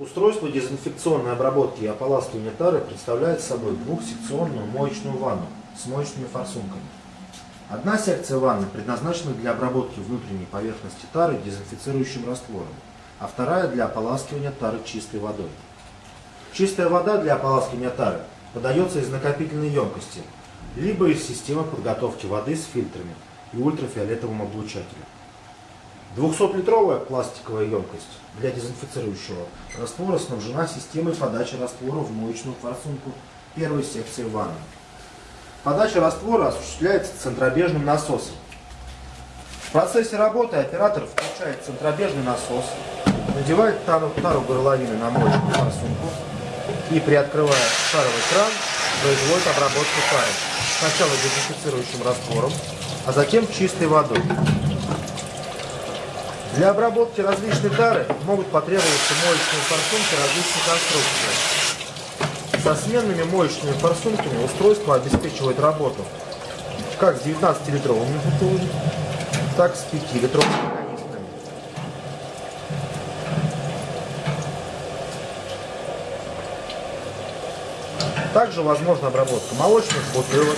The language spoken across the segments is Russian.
Устройство дезинфекционной обработки и ополаскивания тары представляет собой двухсекционную моечную ванну с моечными форсунками. Одна секция ванны предназначена для обработки внутренней поверхности тары дезинфицирующим раствором, а вторая для ополаскивания тары чистой водой. Чистая вода для ополаскивания тары подается из накопительной емкости, либо из системы подготовки воды с фильтрами и ультрафиолетовым облучателем. 200-литровая пластиковая емкость для дезинфицирующего раствора снабжена системой подачи раствора в моечную форсунку первой секции ванны. Подача раствора осуществляется центробежным насосом. В процессе работы оператор включает центробежный насос, надевает тару, тару горловины на моечную форсунку и, приоткрывая шаровый кран, производит обработку тары. Сначала дезинфицирующим раствором, а затем чистой водой. Для обработки различной тары могут потребоваться моечные форсунки различных конструкций. Со сменными моечными форсунками устройство обеспечивает работу как с 19-литровыми бутылами, так и с 5-литровыми канистрами. Также возможна обработка молочных бутылок,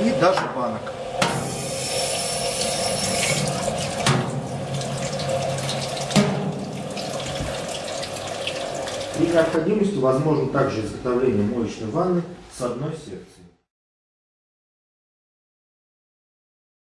и даже банок. При необходимости возможно также изготовление моечной ванны с одной секцией.